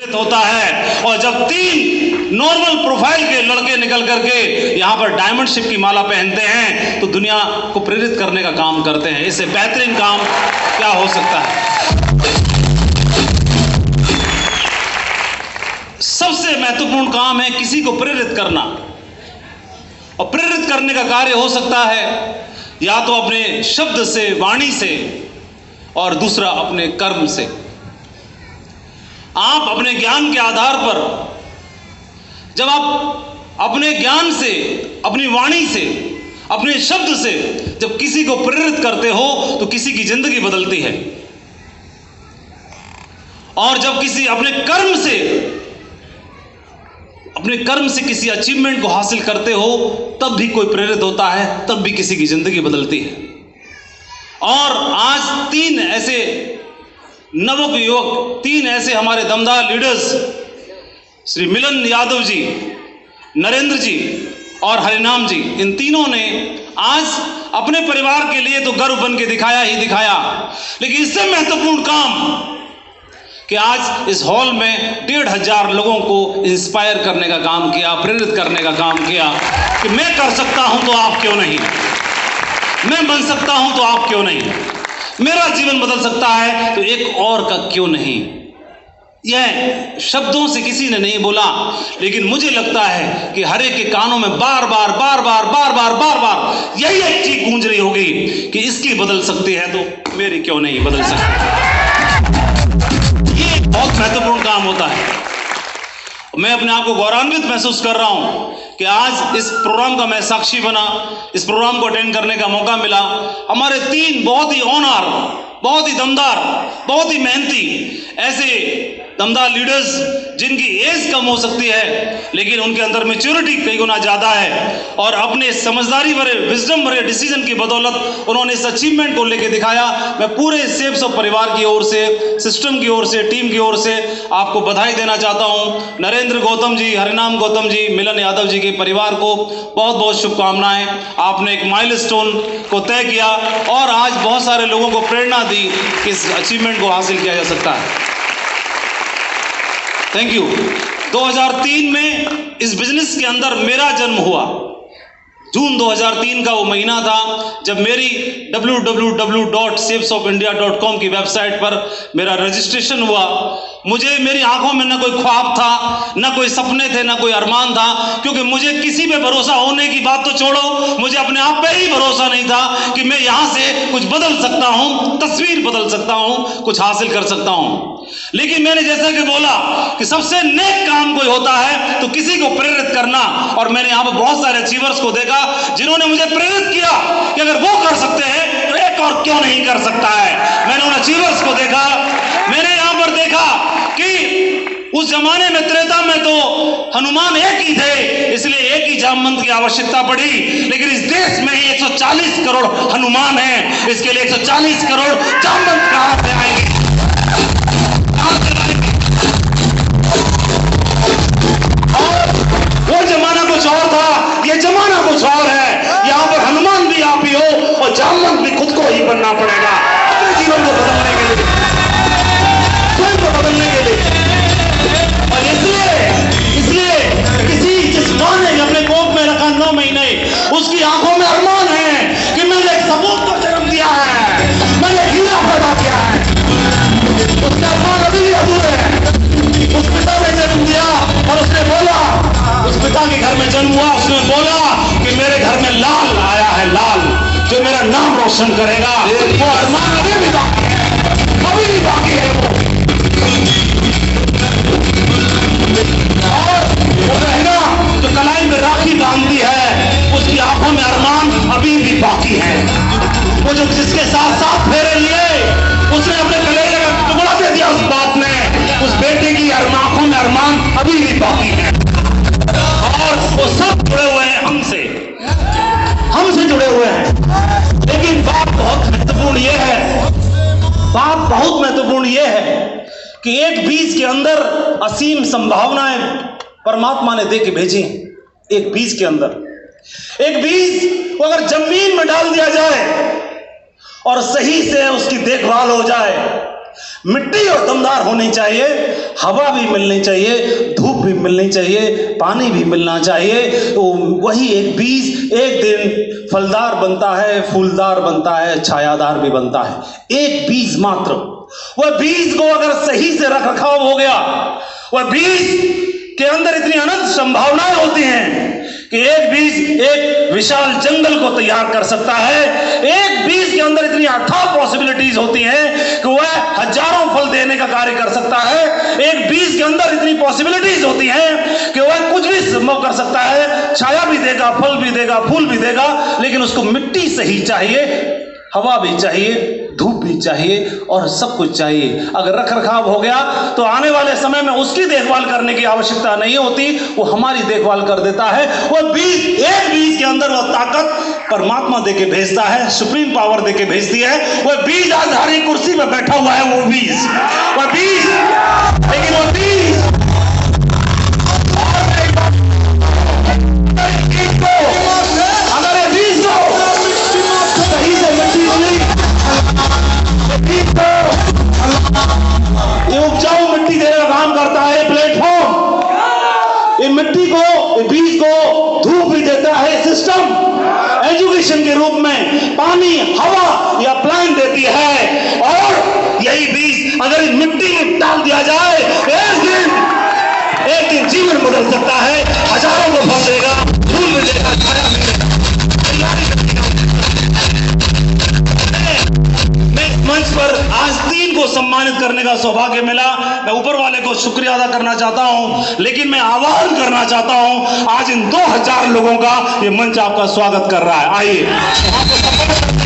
होता है। और जब तीन नॉर्मल प्रोफ़ाइल के लड़के निकल करके यहाँ पर डायमंड शिप की माला पहनते हैं तो दुनिया को प्रेरित करने का काम करते हैं। इससे बेहतरीन काम क्या हो सकता है? सबसे महत्वपूर्ण काम है किसी को प्रेरित करना। और प्रेरित करने का कार्य हो सकता है या तो अपने शब्द से, वाणी से और दूसरा अपने कर्म से। आप अपने ज्ञान के आधार पर, जब आप अपने ज्ञान से, अपनी वाणी से, अपने शब्द से जब किसी को प्रेरित करते हो तो किसी की ज़िंदगी बदलती है। और जब किसी अपने कर्म से, अपने कर्म से किसी अचीवमेंट को हासिल करते हो, तब भी कोई प्रेरित होता है, तब भी किसी की ज़िंदगी बदलती है। और आज तीन ऐसे नवक युवक, तीन ऐसे हमारे दमदार लीडर्स श्री मिलन यादव जी, नरेंद्र जी और हरिनाम जी, इन तीनों ने आज अपने परिवार के लिए तो गर्व बन के दिखाया ही दिखाया। लेकिन इससे महत्वपूर्ण काम कि आज इस हॉल में डेढ़ हज़ार लोगों को इंस्पायर करने का काम किया, प्रेरित करने का काम किया कि मैं कर सकता हूँ तो आप क्यों नहीं? मैं बन सकता हूँ तो आप क्यों नहीं? मेरा जीवन बदल सकता है तो एक और का क्यों नहीं? यह शब्दों से किसी ने नहीं बोला, लेकिन मुझे लगता है कि हर एक के कानों में बार बार बार बार बार बार बार बार यही एक चीज़ गूंज रही होगी कि इसकी बदल सकती है तो मेरी क्यों नहीं बदल सकती? ये बहुत महत्वपूर्ण काम होता है। मैं अपने आप को गौरवान्वित महसूस कर रहा हूँ कि आज इस प्रोग्राम का मैं साक्षी बना, इस प्रोग्राम को अटेंड करने का मौका मिला। हमारे तीन बहुत ही ऑनर बहुत ही दमदार, बहुत ही मेहनती ऐसे दमदार लीडर्स जिनकी एज कम हो सकती है, लेकिन उनके अंदर मेच्योरिटी कई गुना ज़्यादा है और अपने समझदारी भरे विजडम भरे डिसीज़न की बदौलत उन्होंने इस अचीवमेंट को लेकर दिखाया। मैं पूरे सेब्स ऑफ़ परिवार की ओर से सिस्टम की ओर से टीम की ओर से आपको बधाई देना चाहता हूँ। नरेंद्र गौतम जी, हरिनाम गौतम जी, मिलन यादव जी के परिवार को बहुत बहुत शुभकामनाएँ। आपने एक माइल को तय किया और आज बहुत सारे लोगों को प्रेरणा दी कि इस अचीवमेंट को हासिल किया जा सकता है। थैंक यू 2003 में इस बिज़नेस के अंदर मेरा जन्म हुआ। जून 2003 का वो महीना था जब मेरी www.safesofIndia.com की वेबसाइट पर मेरा रजिस्ट्रेशन हुआ। मुझे मेरी आँखों में ना कोई ख्वाब था, ना कोई सपने थे, ना कोई अरमान था, क्योंकि मुझे किसी पे भरोसा होने की बात तो छोड़ो, मुझे अपने आप पे ही भरोसा नहीं था कि मैं यहाँ से कुछ बदल सकता हूँ, तस्वीर बदल सकता हूँ, कुछ हासिल कर सकता हूँ। लेकिन मैंने जैसा कि बोला कि सबसे नेक काम कोई होता है तो किसी को प्रेरित करना। और मैंने यहाँ पर बहुत सारे अचीवर्स को देखा, जिन्होंने मुझे प्रेरित किया कि अगर वो कर सकते हैं एक और क्यों नहीं कर सकता है? मैंने उन अचीवर्स को देखा, मैंने यहाँ पर देखा कि उस जमाने में त्रेता में तो हनुमान एक ही थे, इसलिए एक ही जामवंत की आवश्यकता पड़ी। लेकिन इस देश में ही 140 करोड़ हनुमान हैं, इसके लिए 140 करोड़ जामवंत कहाँ से आएँगे? रोशन करेगा। राखी बांधती है, उसकी आँखों में अरमान अभी भी बाकी है। वो जिसके साथ साथ उसने अपने का टुकड़ा दे दिया उस बात उस बेटे की में अरमान अभी भी बाकी है। कि एक बीज के अंदर असीम संभावनाएँ परमात्मा ने दे के भेजी एक बीज के अंदर। एक बीज को अगर ज़मीन में डाल दिया जाए और सही से उसकी देखभाल हो जाए, मिट्टी और दमदार होनी चाहिए, हवा भी मिलनी चाहिए, धूप भी मिलनी चाहिए, पानी भी मिलना चाहिए तो वही एक बीज एक दिन फलदार बनता है, फूलदार बनता है, छायादार भी बनता है। एक बीज मात्र। वह बीज को अगर सही से रख रखाव हो गया, वह बीज के अंदर इतनी अनंत संभावनाएँ होती हैं कि एक बीज एक विशाल जंगल को तैयार कर सकता है। एक बीज के अंदर इतनी अथाह पॉसिबिलिटीज होती हैं कि वह हज़ारों फल देने का कार्य कर सकता है। एक बीज के अंदर इतनी पॉसिबिलिटीज होती हैं कि वह कुछ भी संभव कर सकता है। छाया भी देगा, फल भी देगा, फूल भी देगा, लेकिन उसको मिट्टी सही चाहिए, हवा भी चाहिए। धूप भी चाहिए और सब कुछ चाहिए। अगर रख रखाव हो गया तो आने वाले समय में उसकी देखभाल करने की आवश्यकता नहीं होती। वो हमारी देखभाल कर देता है। वह बीज, एक बीज के अंदर वह ताकत परमात्मा दे के भेजता है, सुप्रीम पावर दे के भेजती है। वह बीज आधारी कुर्सी में बैठा हुआ है, वो बीज। वह बीज, लेकिन वो बीज ये मिट्टी को बीज को धूप भी देता है सिस्टम एजुकेशन के रूप में पानी, हवा या प्लान देती है। और यही बीज अगर मिट्टी में डाल दिया जाए, एक दिन करने का सौभाग्य मिला। मैं ऊपर वाले को शुक्रिया अदा करना चाहता हूँ, लेकिन मैं आह्वान करना चाहता हूँ, आज इन 2000 लोगों का ये मंच आपका स्वागत कर रहा है। आइए।